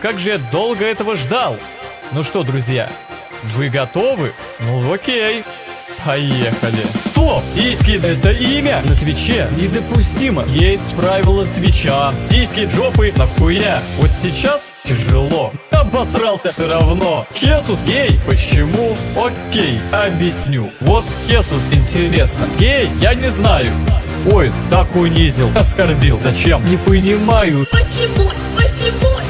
как же я долго этого ждал. Ну что, друзья, вы готовы? Ну окей. Поехали. Стоп! Сиськи — это имя на Твиче. Недопустимо. Есть правила Твича. Сиськи, жопы, нахуя. Вот сейчас тяжело. Обосрался все равно. Хесус гей. Почему? Окей, объясню. Вот Хесус интересно. Гей? Я не знаю. Ой, так унизил, оскорбил. Зачем? Не понимаю. Почему? Почему?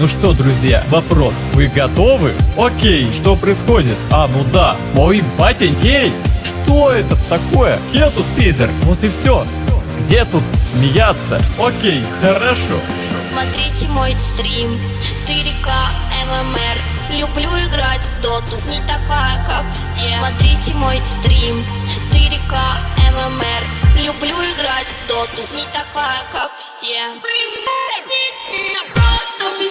Ну что, друзья, вопрос. Вы готовы? Окей, что происходит? А, ну да, мой батя гей. Что это такое? Хесус Питер. Вот и все. Где тут смеяться? Окей, хорошо. Смотрите мой стрим 4К ММР Люблю играть в доту, не такая, как все Смотрите мой стрим 4К ММР Люблю играть в доту, не такая, как все просто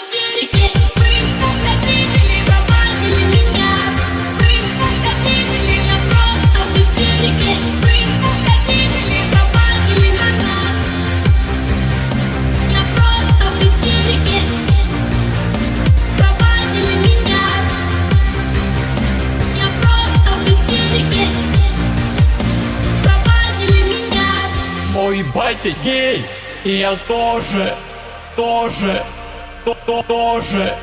Мой батя гей. И я тоже, тоже, то, то, тоже.